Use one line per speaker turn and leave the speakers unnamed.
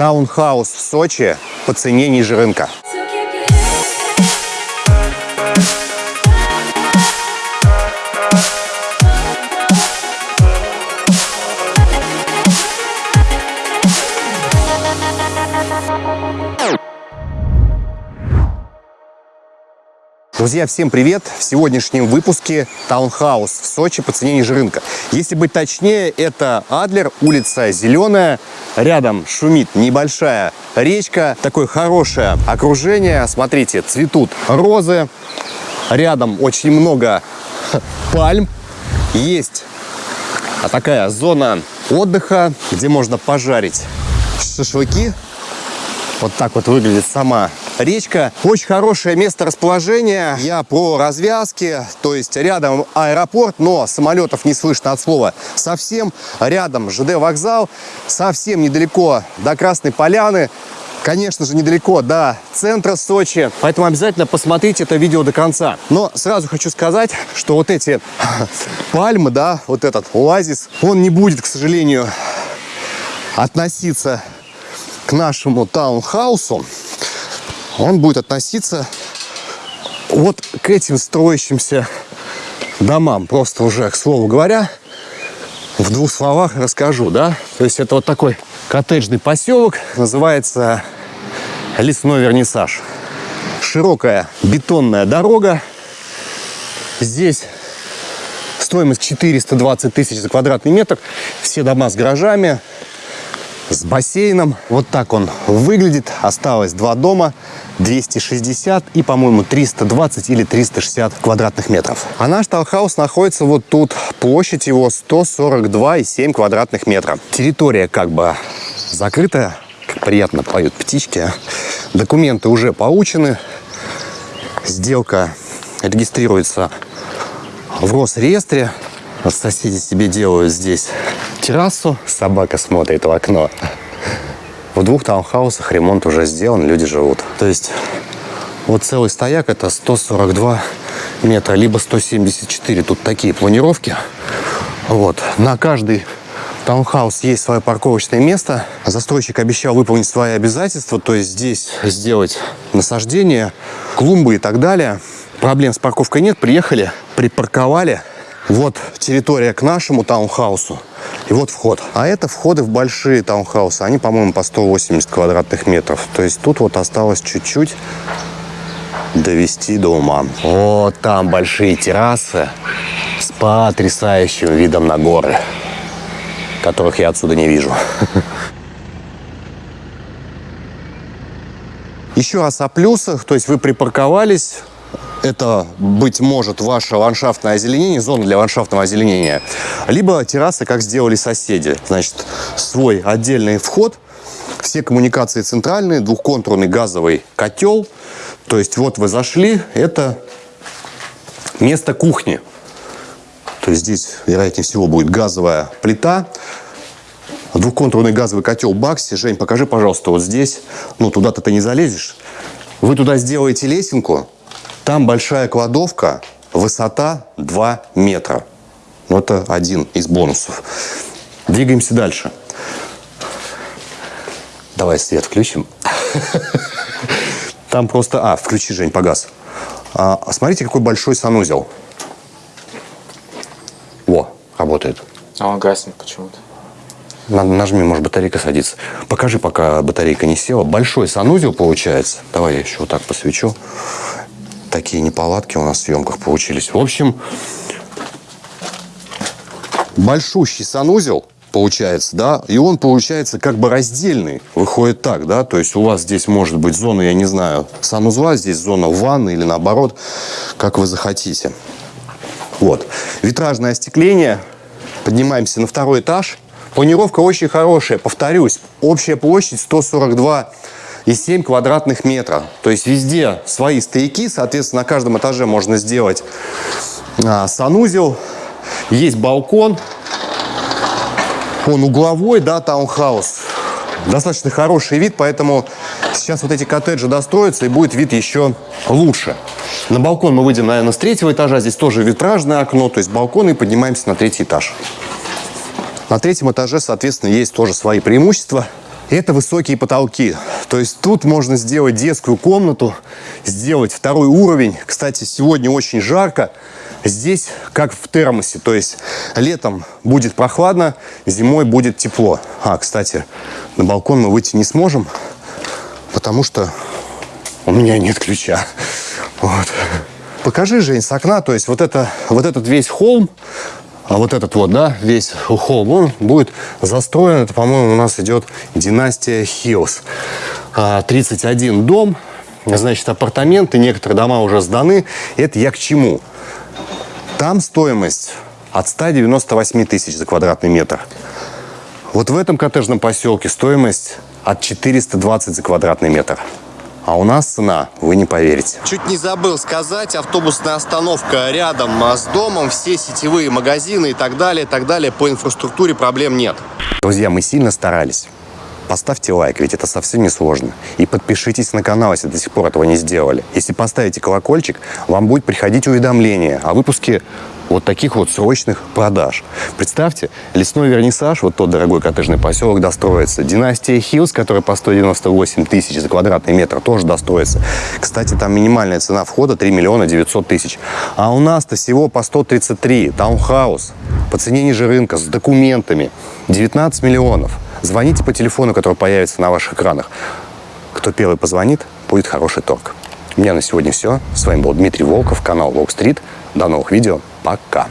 Таунхаус в Сочи по цене ниже рынка. Друзья, всем привет! В сегодняшнем выпуске таунхаус в Сочи по цене ниже рынка. Если быть точнее, это Адлер, улица Зеленая. Рядом шумит небольшая речка, такое хорошее окружение. Смотрите, цветут розы. Рядом очень много пальм. Есть такая зона отдыха, где можно пожарить шашлыки. Вот так вот выглядит сама речка. Очень хорошее место расположения. Я про развязки, то есть рядом аэропорт, но самолетов не слышно от слова совсем. Рядом ЖД вокзал, совсем недалеко до Красной Поляны. Конечно же, недалеко до центра Сочи, поэтому обязательно посмотрите это видео до конца. Но сразу хочу сказать, что вот эти пальмы, да, вот этот оазис, он не будет, к сожалению, относиться к нашему таунхаусу он будет относиться вот к этим строящимся домам. Просто уже, к слову говоря, в двух словах расскажу, да. То есть это вот такой коттеджный поселок, называется Лесной Вернисаж. Широкая бетонная дорога. Здесь стоимость 420 тысяч за квадратный метр. Все дома с гаражами, с бассейном. Вот так он выглядит. Осталось два дома. 260 и, по-моему, 320 или 360 квадратных метров. А наш таунхаус находится вот тут. Площадь его 142,7 квадратных метра. Территория как бы закрытая. Приятно поют птички. Документы уже получены. Сделка регистрируется в Росреестре. Соседи себе делают здесь террасу. Собака смотрит в окно. В двух таунхаусах ремонт уже сделан, люди живут. То есть вот целый стояк это 142 метра, либо 174. Тут такие планировки. Вот. На каждый таунхаус есть свое парковочное место. Застройщик обещал выполнить свои обязательства, то есть здесь сделать насаждение, клумбы и так далее. Проблем с парковкой нет. Приехали, припарковали. Вот территория к нашему таунхаусу. И вот вход. А это входы в большие таунхаусы. Они, по-моему, по 180 квадратных метров. То есть тут вот осталось чуть-чуть довести до ума. Вот там большие террасы с потрясающим видом на горы, которых я отсюда не вижу. Еще раз о плюсах. То есть вы припарковались, это, быть может, ваше ландшафтное озеленение, зона для ландшафтного озеленения, либо террасы, как сделали соседи. Значит, свой отдельный вход, все коммуникации центральные, двухконтурный газовый котел. То есть вот вы зашли, это место кухни. То есть здесь, вероятнее всего, будет газовая плита, двухконтурный газовый котел Бакси. Жень, покажи, пожалуйста, вот здесь. Ну, туда-то ты не залезешь. Вы туда сделаете лесенку, там большая кладовка, высота 2 метра. Ну, это один из бонусов. Двигаемся дальше. Давай свет включим. Там просто... А, включи, Жень, погас. А, смотрите, какой большой санузел. О, работает.
А он гаснет почему-то.
Нажми, может, батарейка садится. Покажи, пока батарейка не села. Большой санузел получается. Давай я еще вот так посвечу такие неполадки у нас в съемках получились. В общем, большущий санузел получается, да, и он получается как бы раздельный, выходит так, да, то есть у вас здесь может быть зона, я не знаю, санузла, здесь зона ванны или наоборот, как вы захотите. Вот, витражное остекление, поднимаемся на второй этаж, планировка очень хорошая, повторюсь, общая площадь 142 и 7 квадратных метра. То есть везде свои стояки, соответственно, на каждом этаже можно сделать а, санузел. Есть балкон, он угловой, да, таунхаус. Достаточно хороший вид, поэтому сейчас вот эти коттеджи достроятся, и будет вид еще лучше. На балкон мы выйдем, наверное, с третьего этажа. Здесь тоже витражное окно, то есть балкон, и поднимаемся на третий этаж. На третьем этаже, соответственно, есть тоже свои преимущества. Это высокие потолки. То есть тут можно сделать детскую комнату, сделать второй уровень. Кстати, сегодня очень жарко. Здесь как в термосе. То есть летом будет прохладно, зимой будет тепло. А, кстати, на балкон мы выйти не сможем, потому что у меня нет ключа. Вот. Покажи, Жень, с окна. То есть вот, это, вот этот весь холм, а вот этот вот, да, весь холм, он будет застроен. Это, по-моему, у нас идет династия Хиллс. 31 а, дом, значит, апартаменты, некоторые дома уже сданы. Это я к чему? Там стоимость от 198 тысяч за квадратный метр. Вот в этом коттеджном поселке стоимость от 420 за квадратный метр. А у нас цена, вы не поверите. Чуть не забыл сказать, автобусная остановка рядом а, с домом, все сетевые магазины и так далее, и так далее. По инфраструктуре проблем нет. Друзья, мы сильно старались. Поставьте лайк, ведь это совсем не сложно. И подпишитесь на канал, если до сих пор этого не сделали. Если поставите колокольчик, вам будет приходить уведомление о выпуске вот таких вот срочных продаж. Представьте, лесной вернисаж, вот тот дорогой коттеджный поселок достроится. Династия Хиллз, которая по 198 тысяч за квадратный метр, тоже достроится. Кстати, там минимальная цена входа 3 миллиона 900 тысяч. А у нас-то всего по 133. Таунхаус по цене ниже рынка, с документами. 19 миллионов. Звоните по телефону, который появится на ваших экранах. Кто первый позвонит, будет хороший торг. У меня на сегодня все. С вами был Дмитрий Волков, канал Волк Стрит. До новых видео. Пока.